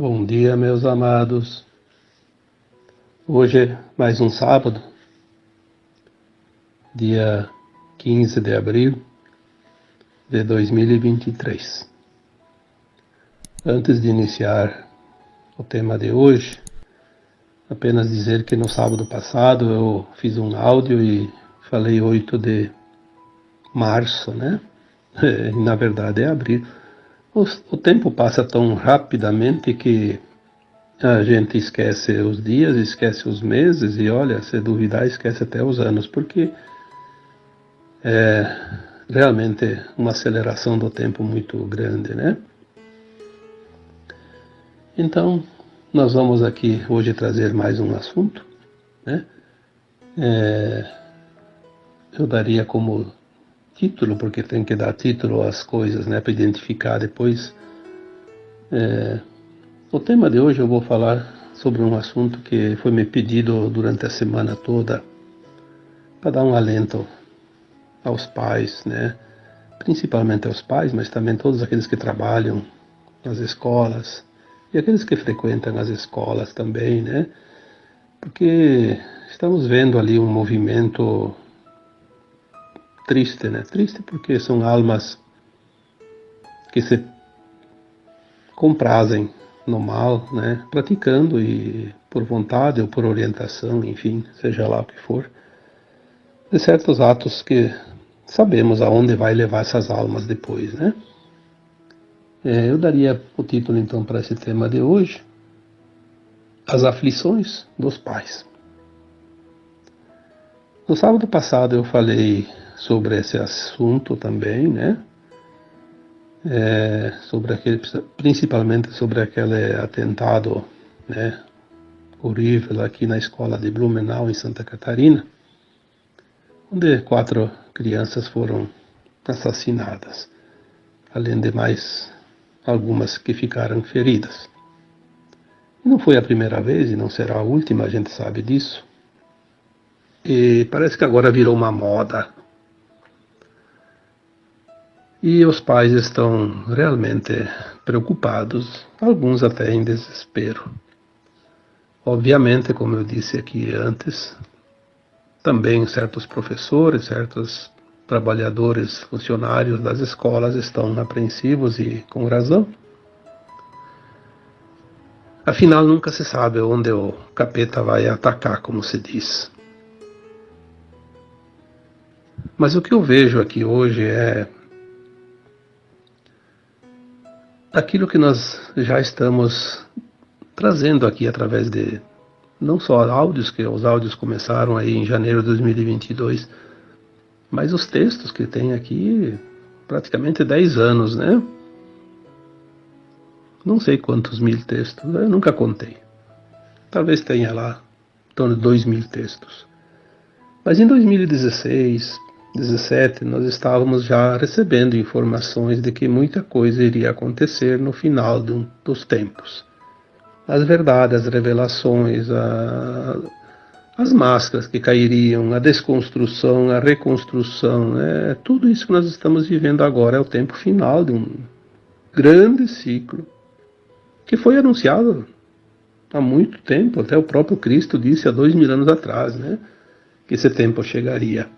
Bom dia, meus amados. Hoje é mais um sábado, dia 15 de abril de 2023. Antes de iniciar o tema de hoje, apenas dizer que no sábado passado eu fiz um áudio e falei 8 de março, né? Na verdade é abril o, o tempo passa tão rapidamente que a gente esquece os dias, esquece os meses e olha, se duvidar, esquece até os anos, porque é realmente uma aceleração do tempo muito grande, né? Então, nós vamos aqui hoje trazer mais um assunto, né? É, eu daria como título, porque tem que dar título às coisas, né, para identificar depois. É, o tema de hoje eu vou falar sobre um assunto que foi me pedido durante a semana toda, para dar um alento aos pais, né, principalmente aos pais, mas também todos aqueles que trabalham nas escolas e aqueles que frequentam as escolas também, né, porque estamos vendo ali um movimento triste, né? Triste porque são almas que se comprazem no mal, né? Praticando e por vontade ou por orientação, enfim, seja lá o que for, de certos atos que sabemos aonde vai levar essas almas depois, né? É, eu daria o título então para esse tema de hoje, as aflições dos pais. No sábado passado eu falei sobre esse assunto também, né? É, sobre aquele, principalmente sobre aquele atentado, né, horrível aqui na escola de Blumenau em Santa Catarina, onde quatro crianças foram assassinadas, além de mais algumas que ficaram feridas. não foi a primeira vez e não será a última, a gente sabe disso. E parece que agora virou uma moda e os pais estão realmente preocupados, alguns até em desespero. Obviamente, como eu disse aqui antes, também certos professores, certos trabalhadores, funcionários das escolas estão apreensivos e com razão. Afinal, nunca se sabe onde o capeta vai atacar, como se diz. Mas o que eu vejo aqui hoje é aquilo que nós já estamos trazendo aqui através de não só áudios, que os áudios começaram aí em janeiro de 2022, mas os textos que tem aqui praticamente 10 anos, né? Não sei quantos mil textos, eu nunca contei. Talvez tenha lá em torno de 2 mil textos. Mas em 2016, 17, nós estávamos já recebendo informações de que muita coisa iria acontecer no final um, dos tempos. As verdades, as revelações, a, as máscaras que cairiam, a desconstrução, a reconstrução, né? tudo isso que nós estamos vivendo agora é o tempo final de um grande ciclo que foi anunciado há muito tempo, até o próprio Cristo disse há dois mil anos atrás, né? que esse tempo chegaria.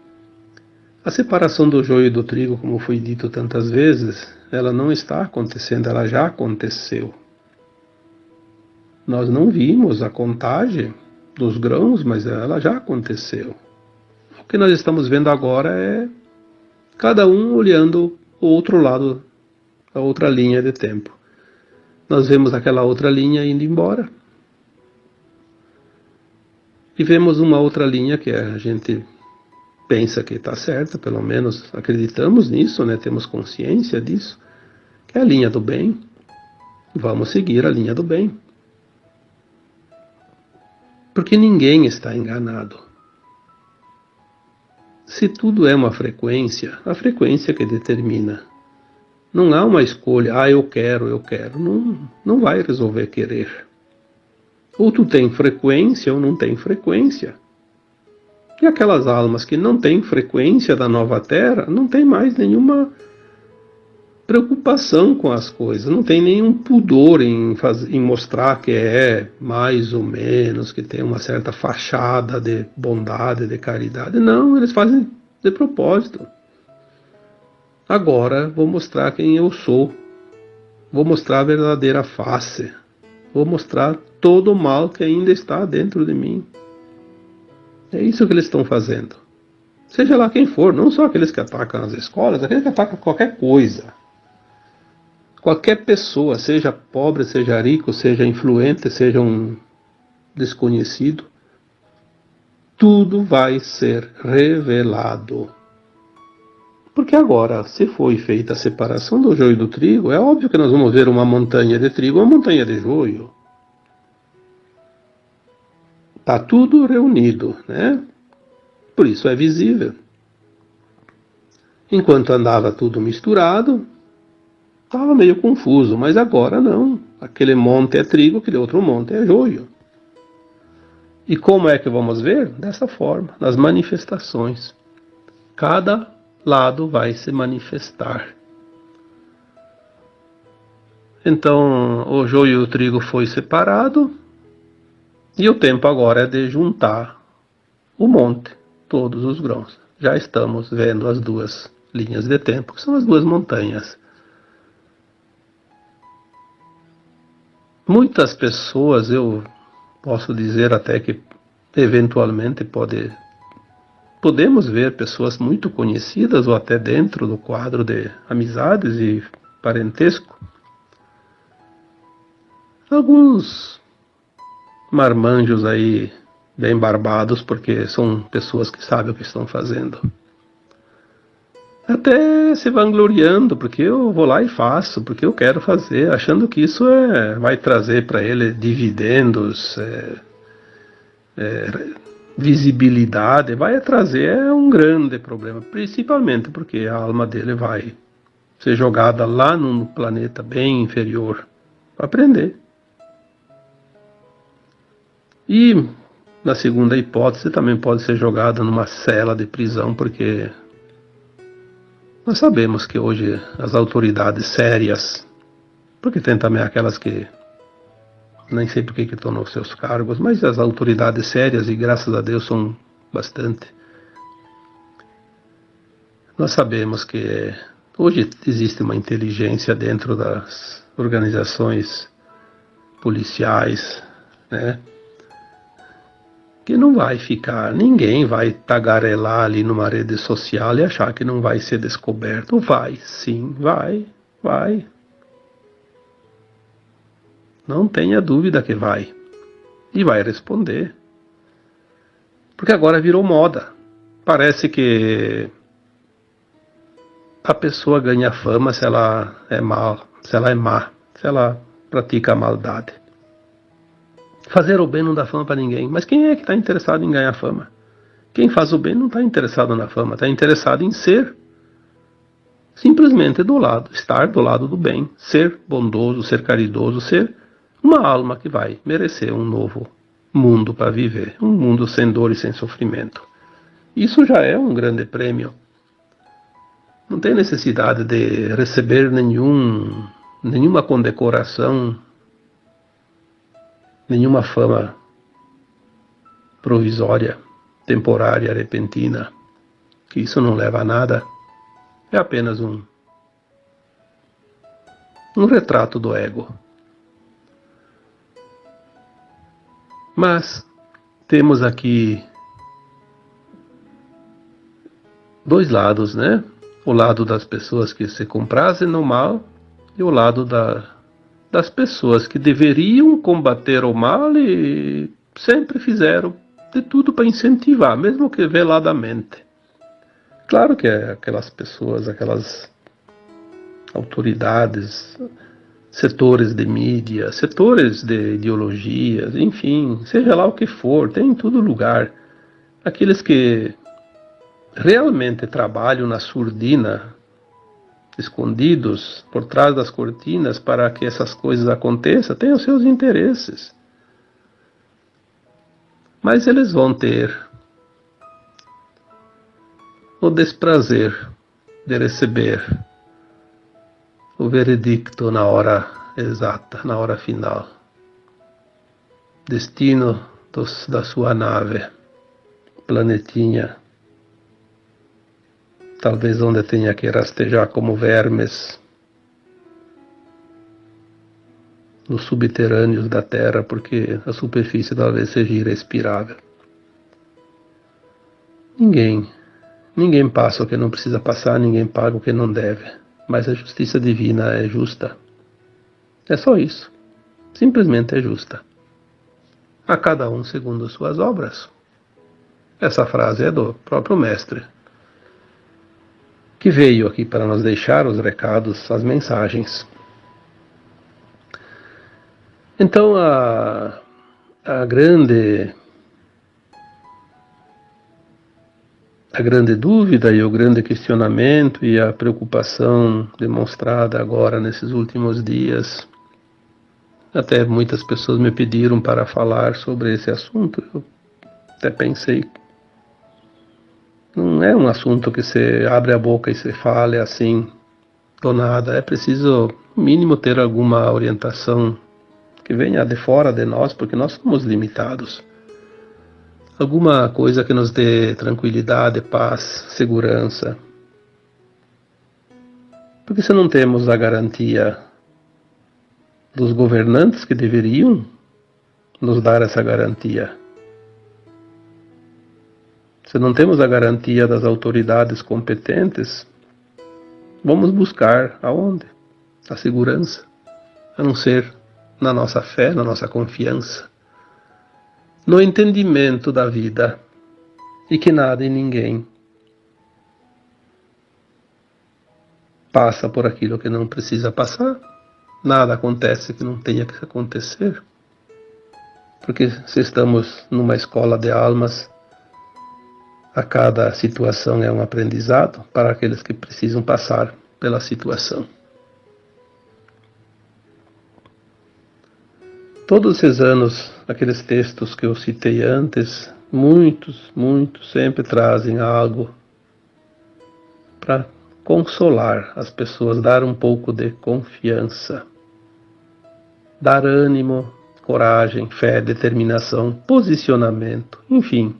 A separação do joio e do trigo, como foi dito tantas vezes, ela não está acontecendo, ela já aconteceu. Nós não vimos a contagem dos grãos, mas ela já aconteceu. O que nós estamos vendo agora é cada um olhando o outro lado, a outra linha de tempo. Nós vemos aquela outra linha indo embora. E vemos uma outra linha que a gente pensa que está certa, pelo menos acreditamos nisso, né? temos consciência disso, que é a linha do bem. Vamos seguir a linha do bem. Porque ninguém está enganado. Se tudo é uma frequência, a frequência que determina. Não há uma escolha, ah, eu quero, eu quero. Não, não vai resolver querer. Ou tu tem frequência ou não tem frequência. E aquelas almas que não têm frequência da nova Terra não têm mais nenhuma preocupação com as coisas, não tem nenhum pudor em, fazer, em mostrar que é mais ou menos, que tem uma certa fachada de bondade, de caridade. Não, eles fazem de propósito. Agora vou mostrar quem eu sou. Vou mostrar a verdadeira face. Vou mostrar todo o mal que ainda está dentro de mim. É isso que eles estão fazendo. Seja lá quem for, não só aqueles que atacam as escolas, aqueles que atacam qualquer coisa. Qualquer pessoa, seja pobre, seja rico, seja influente, seja um desconhecido, tudo vai ser revelado. Porque agora, se foi feita a separação do joio e do trigo, é óbvio que nós vamos ver uma montanha de trigo e uma montanha de joio. Está tudo reunido, né? Por isso é visível. Enquanto andava tudo misturado, estava meio confuso, mas agora não. Aquele monte é trigo, aquele outro monte é joio. E como é que vamos ver? Dessa forma, nas manifestações. Cada lado vai se manifestar. Então, o joio e o trigo foi separado, e o tempo agora é de juntar o monte, todos os grãos. Já estamos vendo as duas linhas de tempo, que são as duas montanhas. Muitas pessoas, eu posso dizer até que eventualmente pode, podemos ver pessoas muito conhecidas ou até dentro do quadro de amizades e parentesco. Alguns marmanjos aí bem barbados, porque são pessoas que sabem o que estão fazendo até se vangloriando, porque eu vou lá e faço, porque eu quero fazer, achando que isso é, vai trazer para ele dividendos, é, é, visibilidade, vai trazer é um grande problema, principalmente porque a alma dele vai ser jogada lá num planeta bem inferior para aprender. E na segunda hipótese também pode ser jogada numa cela de prisão, porque nós sabemos que hoje as autoridades sérias, porque tem também aquelas que nem sei por que estão nos seus cargos, mas as autoridades sérias, e graças a Deus são bastante, nós sabemos que hoje existe uma inteligência dentro das organizações policiais, né? Que não vai ficar, ninguém vai tagarelar ali numa rede social e achar que não vai ser descoberto. Vai, sim, vai, vai. Não tenha dúvida que vai. E vai responder. Porque agora virou moda. Parece que a pessoa ganha fama se ela é mal, se ela é má, se ela pratica a maldade. Fazer o bem não dá fama para ninguém. Mas quem é que está interessado em ganhar fama? Quem faz o bem não está interessado na fama, está interessado em ser simplesmente do lado, estar do lado do bem, ser bondoso, ser caridoso, ser uma alma que vai merecer um novo mundo para viver, um mundo sem dor e sem sofrimento. Isso já é um grande prêmio. Não tem necessidade de receber nenhum, nenhuma condecoração nenhuma fama provisória, temporária, repentina, que isso não leva a nada, é apenas um um retrato do ego. Mas temos aqui dois lados, né? O lado das pessoas que se comprazem no mal e o lado da das pessoas que deveriam combater o mal e sempre fizeram de tudo para incentivar, mesmo que veladamente. Claro que aquelas pessoas, aquelas autoridades, setores de mídia, setores de ideologias, enfim, seja lá o que for, tem em todo lugar. Aqueles que realmente trabalham na surdina escondidos por trás das cortinas para que essas coisas aconteçam, têm os seus interesses. Mas eles vão ter o desprazer de receber o veredicto na hora exata, na hora final. Destino dos, da sua nave, planetinha, talvez onde tenha que rastejar como vermes nos subterrâneos da Terra, porque a superfície talvez seja irrespirável. Ninguém, ninguém passa o que não precisa passar, ninguém paga o que não deve. Mas a justiça divina é justa. É só isso. Simplesmente é justa. A cada um segundo suas obras. Essa frase é do próprio Mestre, que veio aqui para nos deixar os recados, as mensagens. Então a, a grande a grande dúvida e o grande questionamento e a preocupação demonstrada agora nesses últimos dias, até muitas pessoas me pediram para falar sobre esse assunto. Eu até pensei não é um assunto que você abre a boca e você fale assim do nada. É preciso, mínimo, ter alguma orientação que venha de fora de nós, porque nós somos limitados. Alguma coisa que nos dê tranquilidade, paz, segurança. Porque se não temos a garantia dos governantes que deveriam nos dar essa garantia, se não temos a garantia das autoridades competentes, vamos buscar aonde? A segurança, a não ser na nossa fé, na nossa confiança, no entendimento da vida e que nada e ninguém passa por aquilo que não precisa passar, nada acontece que não tenha que acontecer. Porque se estamos numa escola de almas, a cada situação é um aprendizado para aqueles que precisam passar pela situação. Todos esses anos, aqueles textos que eu citei antes, muitos, muitos sempre trazem algo para consolar as pessoas, dar um pouco de confiança, dar ânimo, coragem, fé, determinação, posicionamento, enfim,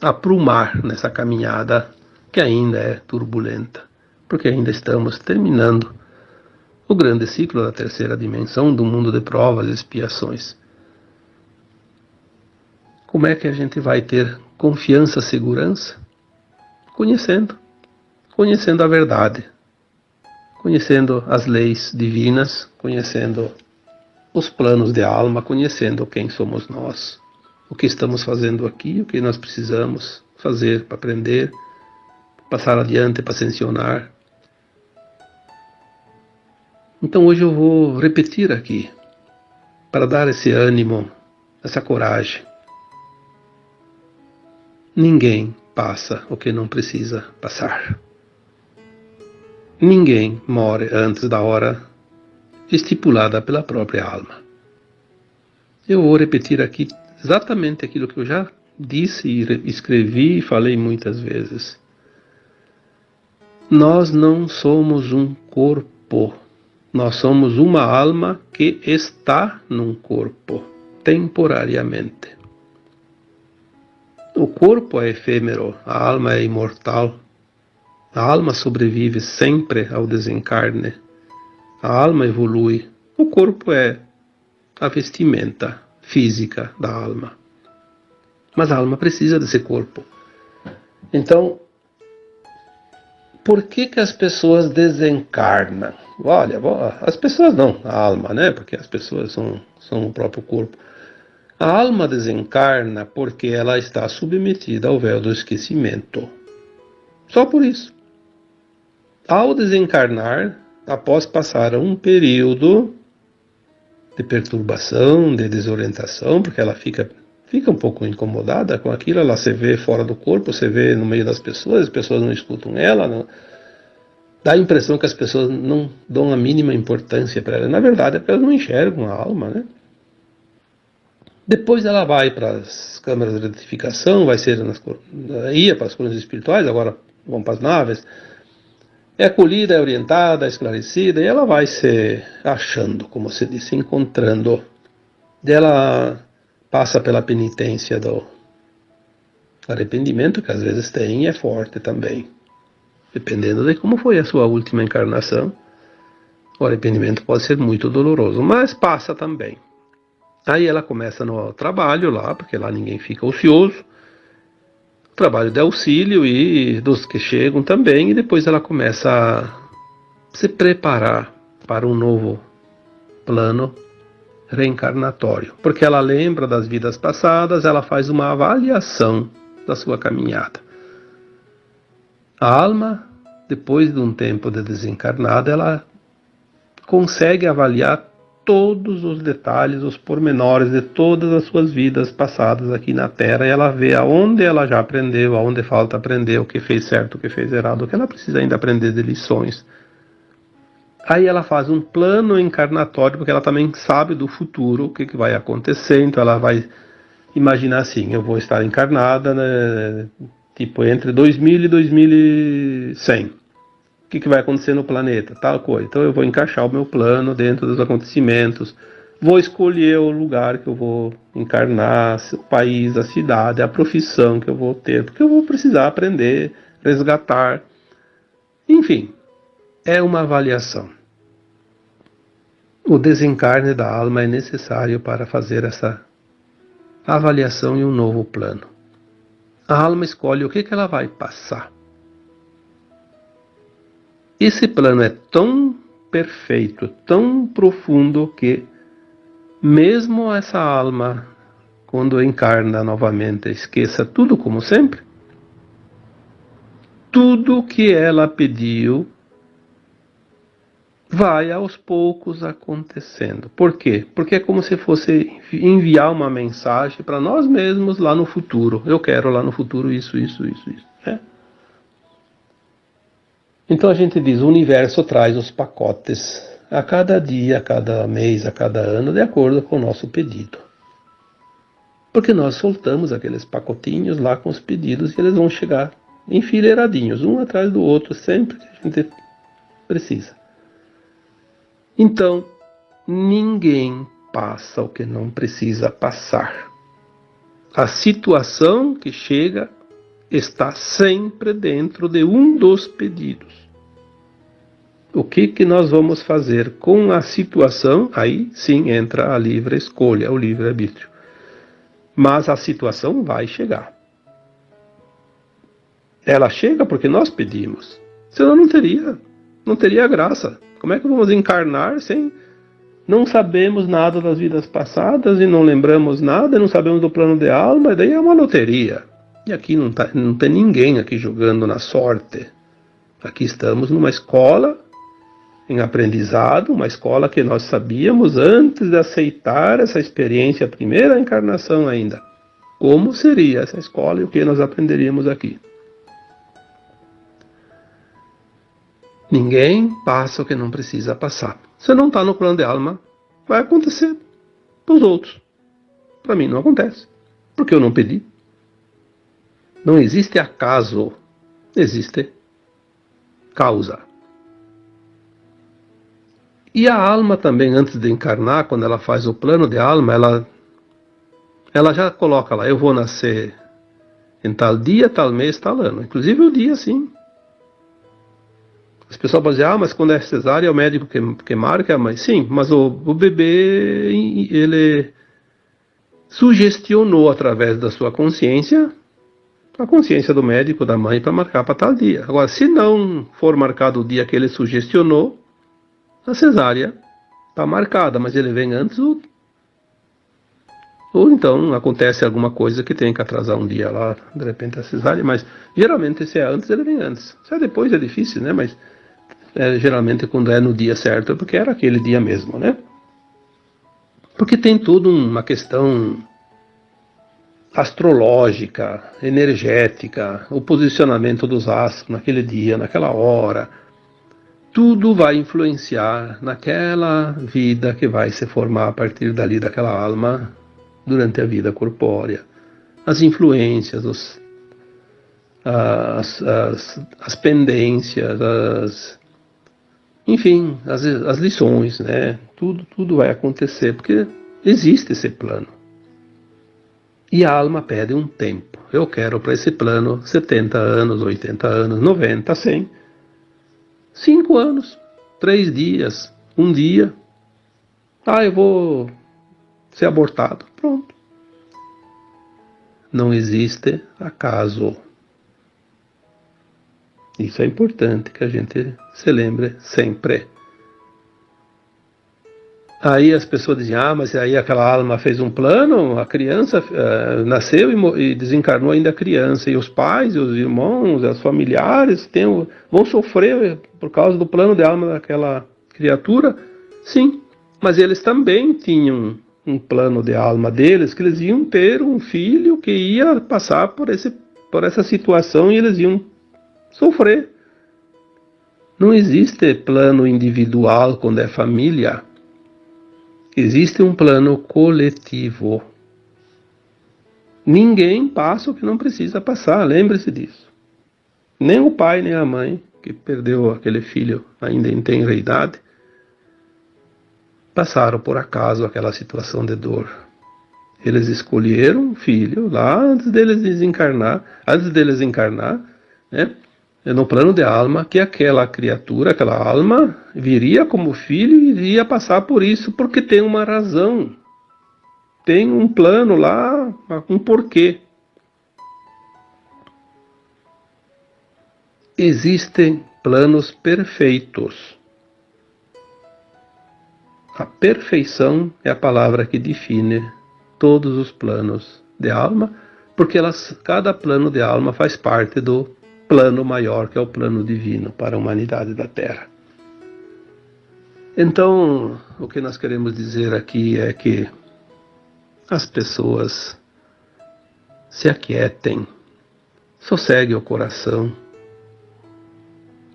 aprumar nessa caminhada que ainda é turbulenta, porque ainda estamos terminando o grande ciclo da terceira dimensão do mundo de provas e expiações. Como é que a gente vai ter confiança, segurança? Conhecendo, conhecendo a verdade, conhecendo as leis divinas, conhecendo os planos de alma, conhecendo quem somos nós, o que estamos fazendo aqui, o que nós precisamos fazer para aprender, passar adiante para ascensionar, então hoje eu vou repetir aqui, para dar esse ânimo, essa coragem. Ninguém passa o que não precisa passar. Ninguém morre antes da hora estipulada pela própria alma. Eu vou repetir aqui exatamente aquilo que eu já disse e escrevi e falei muitas vezes. Nós não somos um corpo nós somos uma alma que está num corpo, temporariamente. O corpo é efêmero, a alma é imortal. A alma sobrevive sempre ao desencarne. A alma evolui. O corpo é a vestimenta física da alma. Mas a alma precisa desse corpo. Então, por que, que as pessoas desencarnam? Olha, as pessoas não, a alma, né? Porque as pessoas são, são o próprio corpo. A alma desencarna porque ela está submetida ao véu do esquecimento. Só por isso. Ao desencarnar, após passar um período de perturbação, de desorientação, porque ela fica, fica um pouco incomodada com aquilo, ela se vê fora do corpo, se vê no meio das pessoas, as pessoas não escutam ela, não, dá a impressão que as pessoas não dão a mínima importância para ela. Na verdade, é porque elas não enxergam a alma, né? Depois ela vai para as câmaras de retificação, vai ser nas, ia para as colunas espirituais, agora vão para as naves. É acolhida, é orientada, é esclarecida, e ela vai se achando, como se disse, encontrando. Ela passa pela penitência do arrependimento, que às vezes tem e é forte também. Dependendo de como foi a sua última encarnação, o arrependimento pode ser muito doloroso, mas passa também. Aí ela começa no trabalho lá, porque lá ninguém fica ocioso, trabalho de auxílio e dos que chegam também, e depois ela começa a se preparar para um novo plano reencarnatório, porque ela lembra das vidas passadas, ela faz uma avaliação da sua caminhada. A alma, depois de um tempo de desencarnada, ela consegue avaliar todos os detalhes, os pormenores de todas as suas vidas passadas aqui na Terra. E ela vê aonde ela já aprendeu, aonde falta aprender, o que fez certo, o que fez errado, o que ela precisa ainda aprender de lições. Aí ela faz um plano encarnatório, porque ela também sabe do futuro, o que, que vai acontecer, então ela vai imaginar assim, eu vou estar encarnada, né, tipo, entre 2000 e 2100 que, que vai acontecer no planeta, tal coisa. Então eu vou encaixar o meu plano dentro dos acontecimentos, vou escolher o lugar que eu vou encarnar, o país, a cidade, a profissão que eu vou ter, porque eu vou precisar aprender, resgatar. Enfim, é uma avaliação. O desencarne da alma é necessário para fazer essa avaliação em um novo plano. A alma escolhe o que, que ela vai passar. Esse plano é tão perfeito, tão profundo que mesmo essa alma, quando encarna novamente, esqueça tudo como sempre, tudo que ela pediu vai aos poucos acontecendo. Por quê? Porque é como se fosse enviar uma mensagem para nós mesmos lá no futuro. Eu quero lá no futuro isso, isso, isso, isso. Né? Então a gente diz: o universo traz os pacotes a cada dia, a cada mês, a cada ano, de acordo com o nosso pedido. Porque nós soltamos aqueles pacotinhos lá com os pedidos e eles vão chegar enfileiradinhos, um atrás do outro, sempre que a gente precisa. Então, ninguém passa o que não precisa passar. A situação que chega está sempre dentro de um dos pedidos. O que, que nós vamos fazer com a situação? Aí sim entra a livre escolha, o livre arbítrio. Mas a situação vai chegar. Ela chega porque nós pedimos. Senão não teria, não teria graça. Como é que vamos encarnar sem não sabemos nada das vidas passadas e não lembramos nada, não sabemos do plano de alma, e daí é uma loteria. E aqui não, tá, não tem ninguém aqui jogando na sorte. Aqui estamos numa escola em aprendizado, uma escola que nós sabíamos antes de aceitar essa experiência, a primeira encarnação ainda. Como seria essa escola e o que nós aprenderíamos aqui? Ninguém passa o que não precisa passar. Se não está no plano de alma, vai acontecer para os outros. Para mim não acontece, porque eu não pedi. Não existe acaso, existe causa. E a alma também, antes de encarnar, quando ela faz o plano de alma, ela, ela já coloca lá, eu vou nascer em tal dia, tal mês, tal ano. Inclusive o dia, sim. As pessoas podem dizer, ah, mas quando é cesárea é o médico que, que marca, mas sim, mas o, o bebê, ele sugestionou através da sua consciência a consciência do médico, da mãe, para marcar para tal dia. Agora, se não for marcado o dia que ele sugestionou, a cesárea está marcada, mas ele vem antes ou, ou então acontece alguma coisa que tem que atrasar um dia lá, de repente a cesárea, mas geralmente se é antes, ele vem antes. Se é depois é difícil, né? Mas é, geralmente quando é no dia certo, é porque era aquele dia mesmo, né? Porque tem tudo uma questão astrológica, energética, o posicionamento dos astros naquele dia, naquela hora. Tudo vai influenciar naquela vida que vai se formar a partir dali daquela alma durante a vida corpórea. As influências, os, as, as, as pendências, as, enfim, as, as lições, né? Tudo, tudo vai acontecer, porque existe esse plano. E a alma pede um tempo. Eu quero para esse plano 70 anos, 80 anos, 90, 100. 5 anos, 3 dias, um dia. Ah, eu vou ser abortado. Pronto. Não existe acaso. Isso é importante que a gente se lembre sempre. Aí as pessoas dizem, ah, mas aí aquela alma fez um plano, a criança uh, nasceu e, e, desencarnou ainda criança, e os pais, os irmãos, os familiares tem, vão sofrer por causa do plano de alma daquela criatura? Sim, mas eles também tinham um plano de alma deles, que eles iam ter um filho que ia passar por, esse, por essa situação e eles iam sofrer. Não existe plano individual quando é família. Existe um plano coletivo. Ninguém passa o que não precisa passar, lembre-se disso. Nem o pai, nem a mãe, que perdeu aquele filho ainda em tenra idade, passaram por acaso aquela situação de dor. Eles escolheram um filho lá antes deles desencarnar, antes deles encarnar, né? É no plano de alma que aquela criatura, aquela alma, viria como filho e iria passar por isso porque tem uma razão. Tem um plano lá, um porquê. Existem planos perfeitos. A perfeição é a palavra que define todos os planos de alma, porque elas, cada plano de alma faz parte do plano maior, que é o plano divino para a humanidade da Terra. Então, o que nós queremos dizer aqui é que as pessoas se aquietem, sossegue o coração,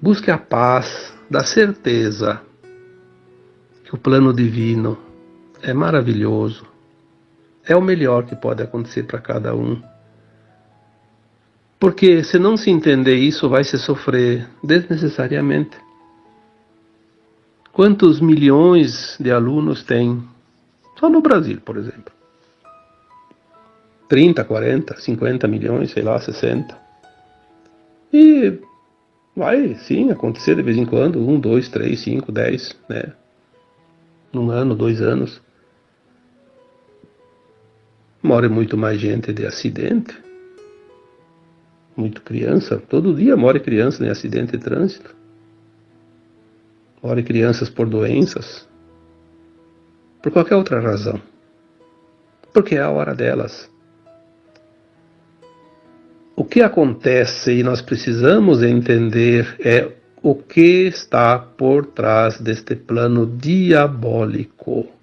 busque a paz da certeza que o plano divino é maravilhoso, é o melhor que pode acontecer para cada um porque se não se entender isso, vai se sofrer desnecessariamente. Quantos milhões de alunos tem só no Brasil, por exemplo? 30, 40, 50 milhões, sei lá, 60. E vai sim acontecer de vez em quando, um, dois, três, cinco, dez, né? Num ano, dois anos. Morre muito mais gente de acidente muito criança, todo dia morre criança em acidente de trânsito. Morre crianças por doenças, por qualquer outra razão. Porque é a hora delas. O que acontece e nós precisamos entender é o que está por trás deste plano diabólico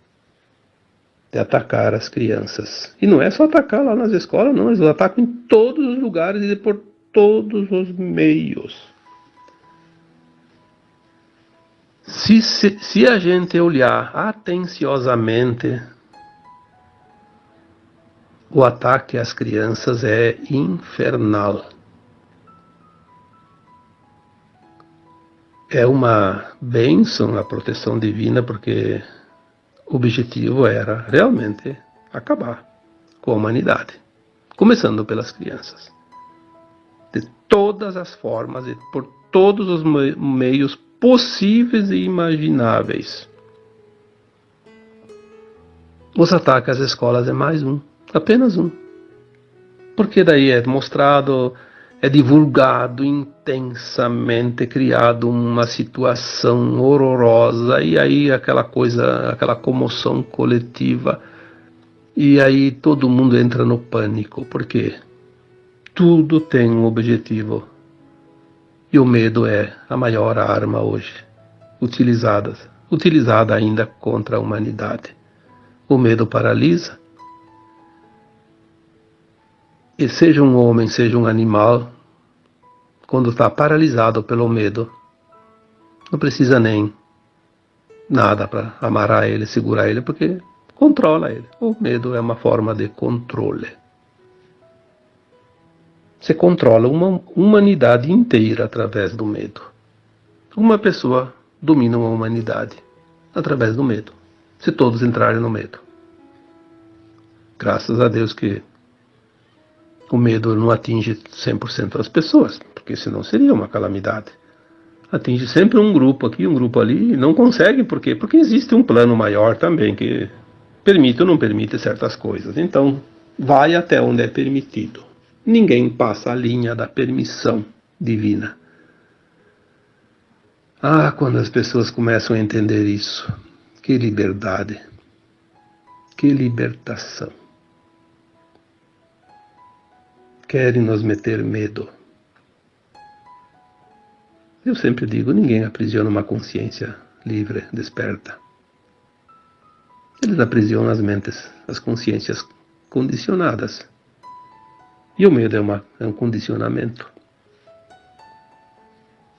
de atacar as crianças. E não é só atacar lá nas escolas, não, eles atacam em todos os lugares e por todos os meios. Se, se, se a gente olhar atenciosamente, o ataque às crianças é infernal. É uma bênção a proteção divina, porque o objetivo era realmente acabar com a humanidade, começando pelas crianças. De todas as formas e por todos os meios possíveis e imagináveis. Os ataques às escolas é mais um, apenas um. Porque daí é mostrado é divulgado intensamente, criado uma situação horrorosa e aí aquela coisa, aquela comoção coletiva e aí todo mundo entra no pânico, porque tudo tem um objetivo e o medo é a maior arma hoje utilizada, utilizada ainda contra a humanidade. O medo paralisa, e seja um homem, seja um animal, quando está paralisado pelo medo, não precisa nem nada para amarrar ele, segurar ele, porque controla ele. O medo é uma forma de controle. Você controla uma humanidade inteira através do medo. Uma pessoa domina uma humanidade através do medo. Se todos entrarem no medo. Graças a Deus que o medo não atinge 100% das pessoas, porque senão seria uma calamidade. Atinge sempre um grupo aqui, um grupo ali, e não consegue, por quê? Porque existe um plano maior também que permite ou não permite certas coisas. Então, vai até onde é permitido. Ninguém passa a linha da permissão divina. Ah, quando as pessoas começam a entender isso, que liberdade, que libertação. Querem nos meter medo. Eu sempre digo: ninguém aprisiona uma consciência livre, desperta. Eles aprisionam as mentes, as consciências condicionadas. E o medo é, uma, é um condicionamento.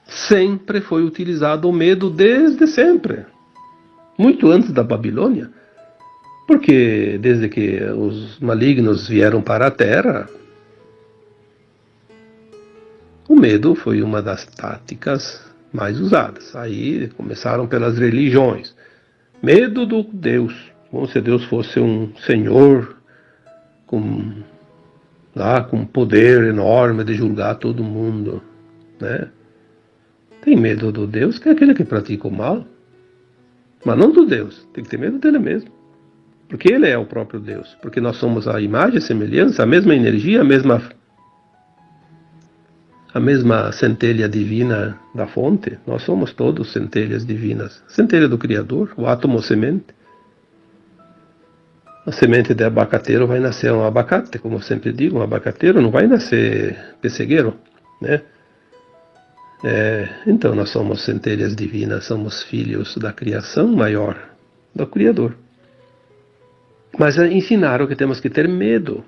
Sempre foi utilizado o medo desde sempre. Muito antes da Babilônia. Porque desde que os malignos vieram para a Terra, o medo foi uma das táticas mais usadas. Aí começaram pelas religiões. Medo do Deus, como se Deus fosse um senhor com lá com poder enorme de julgar todo mundo, né? Tem medo do Deus, que é aquele que pratica o mal, mas não do Deus. Tem que ter medo dele mesmo, porque ele é o próprio Deus, porque nós somos a imagem, a semelhança, a mesma energia, a mesma a mesma centelha divina da fonte. Nós somos todos centelhas divinas, centelha do Criador, o átomo semente a semente de abacateiro vai nascer um abacate, como eu sempre digo, um abacateiro não vai nascer pessegueiro, né? É, então nós somos centelhas divinas, somos filhos da criação maior, do Criador. Mas ensinaram que temos que ter medo.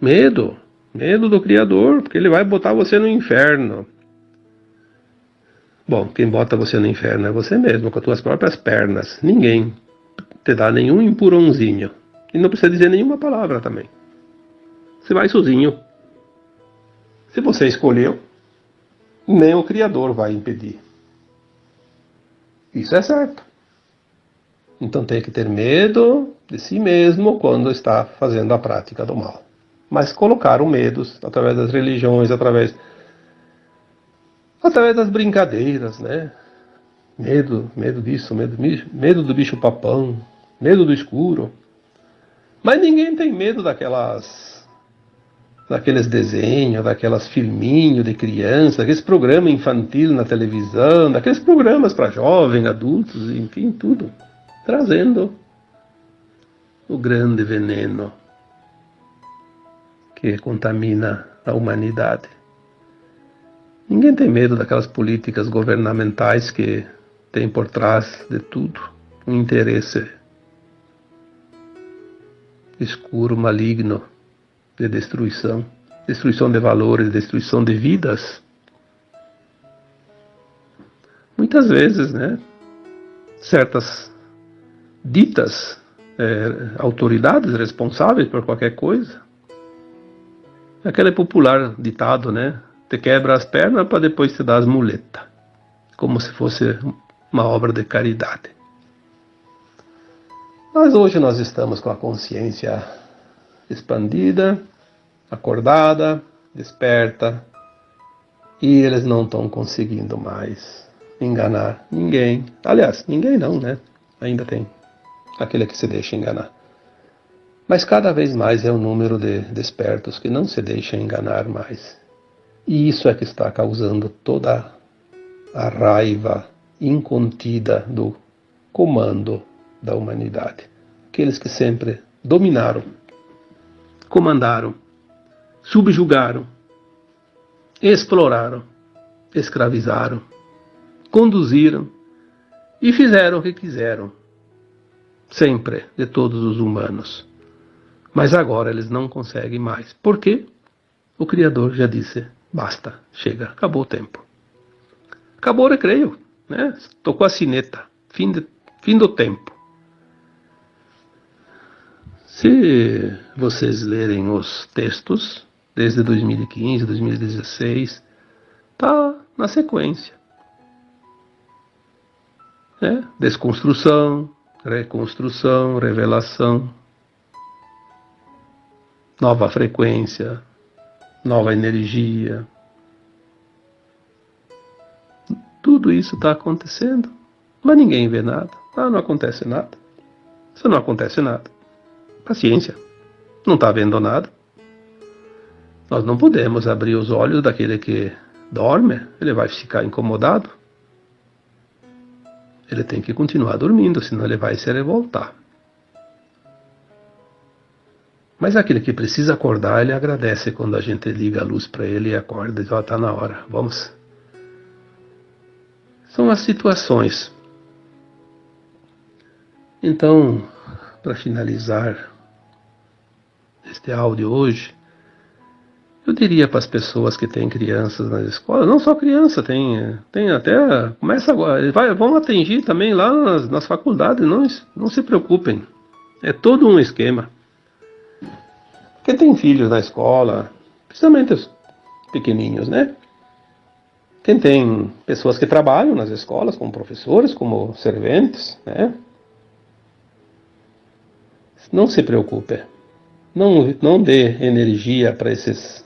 Medo, medo do Criador, porque ele vai botar você no inferno. Bom, quem bota você no inferno é você mesmo, com as tuas próprias pernas. Ninguém te dá nenhum empurrãozinho. E não precisa dizer nenhuma palavra também. Você vai sozinho. Se você escolheu, nem o Criador vai impedir. Isso é certo. Então tem que ter medo de si mesmo quando está fazendo a prática do mal. Mas colocar o medo através das religiões, através através das brincadeiras, né? Medo, medo disso, medo, medo do bicho papão, medo do escuro. Mas ninguém tem medo daquelas daqueles desenhos, daquelas filminhos de criança, aqueles programas infantil na televisão, daqueles programas para jovens, adultos, enfim, tudo, trazendo o grande veneno que contamina a humanidade. Ninguém tem medo daquelas políticas governamentais que tem por trás de tudo um interesse escuro, maligno de destruição, destruição de valores, destruição de vidas. Muitas vezes, né, certas ditas é, autoridades responsáveis por qualquer coisa, aquele popular ditado, né, te quebra as pernas para depois te dar as muletas, como se fosse uma obra de caridade. Mas hoje nós estamos com a consciência expandida, acordada, desperta, e eles não estão conseguindo mais enganar ninguém. Aliás, ninguém não, né? Ainda tem aquele que se deixa enganar. Mas cada vez mais é o número de despertos que não se deixa enganar mais. E isso é que está causando toda a raiva incontida do comando da humanidade. Aqueles que sempre dominaram, comandaram, subjugaram, exploraram, escravizaram, conduziram e fizeram o que quiseram, sempre de todos os humanos. Mas agora eles não conseguem mais. Por quê? O Criador já disse: basta, chega, acabou o tempo. Acabou o recreio né? Tocou a sineta, fim, de, fim do tempo. Se vocês lerem os textos desde 2015, 2016, está na sequência. É, desconstrução, reconstrução, revelação, nova frequência, nova energia. Tudo isso está acontecendo, mas ninguém vê nada. Ah, não acontece nada. Se não acontece nada, paciência. Não está vendo nada. Nós não podemos abrir os olhos daquele que dorme, ele vai ficar incomodado. Ele tem que continuar dormindo, senão ele vai se revoltar. Mas aquele que precisa acordar, ele agradece quando a gente liga a luz para ele e acorda e diz: Ó, oh, na hora, vamos. São as situações. Então, para finalizar este áudio hoje, eu diria para as pessoas que têm crianças nas escolas, não só criança, tem, tem até, começa agora, vai, vão atingir também lá nas, nas faculdades, não, não se preocupem, é todo um esquema. Quem tem filhos na escola, principalmente os pequeninhos, né? Quem tem pessoas que trabalham nas escolas, como professores, como serventes, né? Não se preocupe. Não, não dê energia para esses.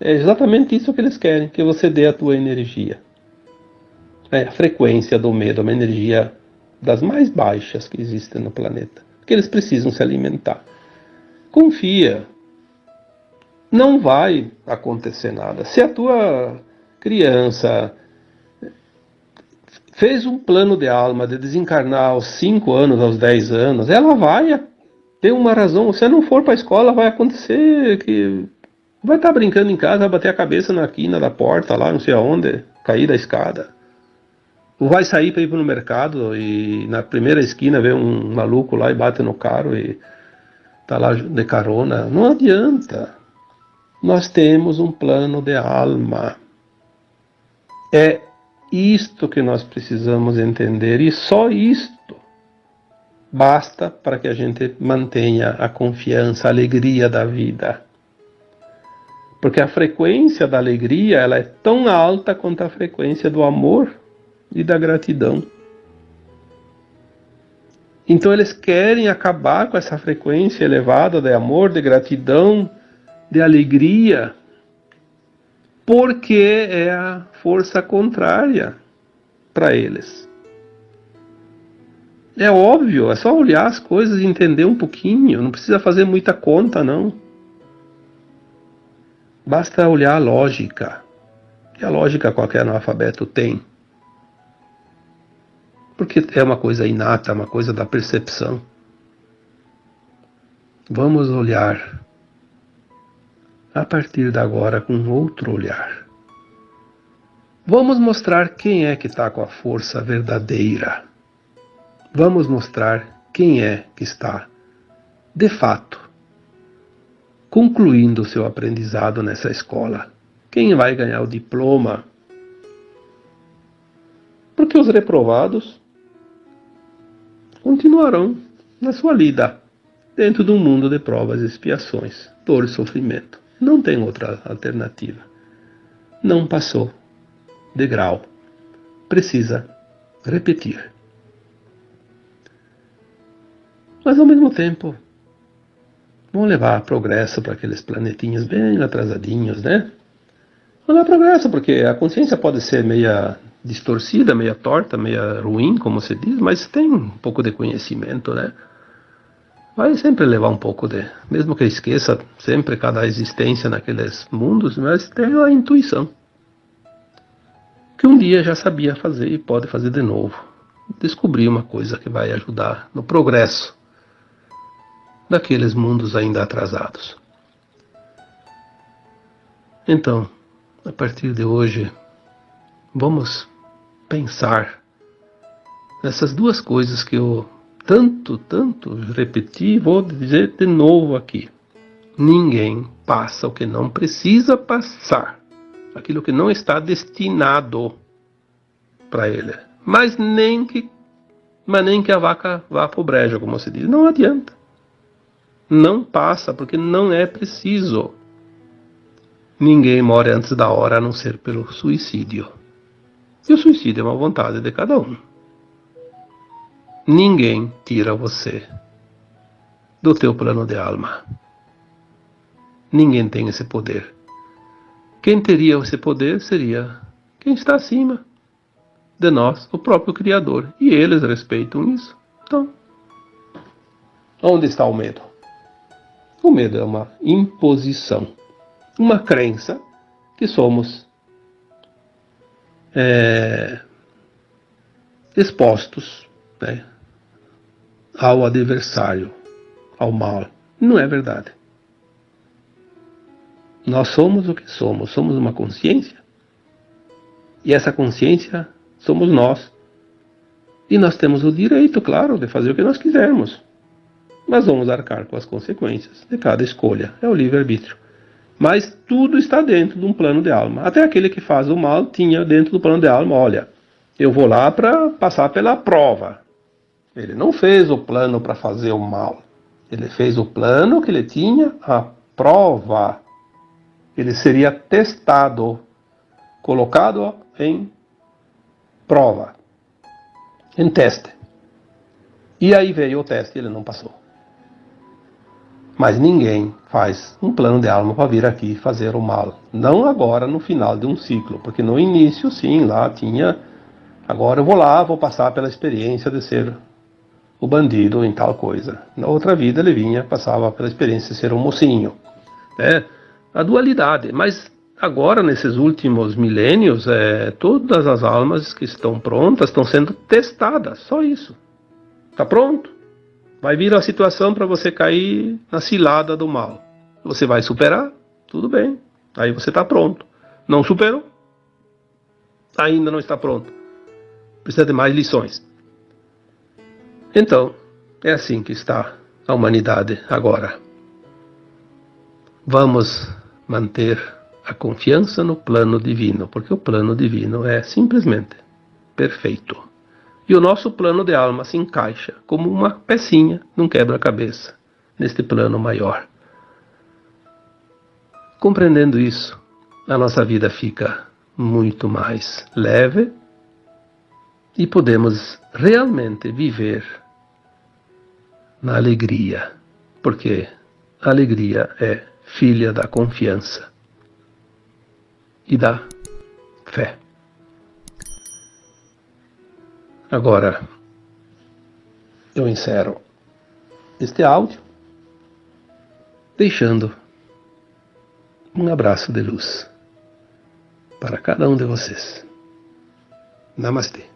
É exatamente isso que eles querem, que você dê a tua energia. É a frequência do medo, uma energia das mais baixas que existem no planeta. Que eles precisam se alimentar. Confia. Não vai acontecer nada. Se a tua criança fez um plano de alma de desencarnar aos 5 anos, aos 10 anos, ela vai ter uma razão. Se não for para a escola, vai acontecer que vai estar tá brincando em casa, vai bater a cabeça na quina da porta lá, não sei aonde, cair da escada. Ou vai sair para ir para o mercado e na primeira esquina vê um maluco lá e bate no carro e tá lá de carona. Não adianta. Nós temos um plano de alma. É isto que nós precisamos entender e só isto basta para que a gente mantenha a confiança, a alegria da vida. Porque a frequência da alegria ela é tão alta quanto a frequência do amor e da gratidão. Então eles querem acabar com essa frequência elevada de amor, de gratidão, de alegria, porque é a força contrária para eles. É óbvio, é só olhar as coisas e entender um pouquinho, não precisa fazer muita conta, não. Basta olhar a lógica. E a lógica qualquer analfabeto tem. Porque é uma coisa inata, uma coisa da percepção. Vamos olhar a partir de agora com outro olhar. Vamos mostrar quem é que está com a força verdadeira. Vamos mostrar quem é que está, de fato, concluindo o seu aprendizado nessa escola. Quem vai ganhar o diploma? Porque os reprovados continuarão na sua lida, dentro de um mundo de provas e expiações, dor e sofrimento. Não tem outra alternativa. Não passou de grau. Precisa repetir. Mas ao mesmo tempo, vão levar progresso para aqueles planetinhos bem atrasadinhos, né? Vão levar progresso, porque a consciência pode ser meia distorcida, meia torta, meia ruim, como se diz, mas tem um pouco de conhecimento, né? Vai sempre levar um pouco de. Mesmo que esqueça sempre cada existência naqueles mundos, mas tem a intuição. Que um dia já sabia fazer e pode fazer de novo. Descobrir uma coisa que vai ajudar no progresso daqueles mundos ainda atrasados. Então, a partir de hoje, vamos pensar nessas duas coisas que eu tanto, tanto repetir, vou dizer de novo aqui. Ninguém passa o que não precisa passar, aquilo que não está destinado para ele. Mas nem que, mas nem que a vaca vá para o brejo, como se diz. Não adianta. Não passa, porque não é preciso. ninguém morre antes da hora a não ser pelo suicídio. E o suicídio é uma vontade de cada um. Ninguém tira você do teu plano de alma. Ninguém tem esse poder. Quem teria esse poder seria quem está acima de nós, o próprio Criador. E eles respeitam isso. Então, onde está o medo? O medo é uma imposição, uma crença que somos é, expostos né, ao adversário, ao mal. Não é verdade. Nós somos o que somos, somos uma consciência. E essa consciência somos nós. E nós temos o direito, claro, de fazer o que nós quisermos. Mas vamos arcar com as consequências de cada escolha. É o livre-arbítrio. Mas tudo está dentro de um plano de alma. Até aquele que faz o mal tinha dentro do plano de alma: olha, eu vou lá para passar pela prova. Ele não fez o plano para fazer o mal. Ele fez o plano que ele tinha a prova. Ele seria testado, colocado em prova, em teste. E aí veio o teste e ele não passou. Mas ninguém faz um plano de alma para vir aqui fazer o mal. Não agora no final de um ciclo, porque no início, sim, lá tinha. Agora eu vou lá, vou passar pela experiência de ser o bandido em tal coisa. Na outra vida ele vinha, passava pela experiência de ser um mocinho. Né? A dualidade. Mas agora, nesses últimos milênios, é, todas as almas que estão prontas estão sendo testadas. Só isso. Está pronto? Vai vir a situação para você cair na cilada do mal. Você vai superar? Tudo bem. Aí você está pronto. Não superou? Ainda não está pronto. Precisa de mais lições. Então, é assim que está a humanidade agora. Vamos manter a confiança no plano divino, porque o plano divino é simplesmente perfeito. E o nosso plano de alma se encaixa como uma pecinha num quebra-cabeça, neste plano maior. Compreendendo isso, a nossa vida fica muito mais leve e podemos realmente viver na alegria, porque a alegria é filha da confiança e da fé. Agora, eu encerro este áudio deixando um abraço de luz para cada um de vocês. Namastê.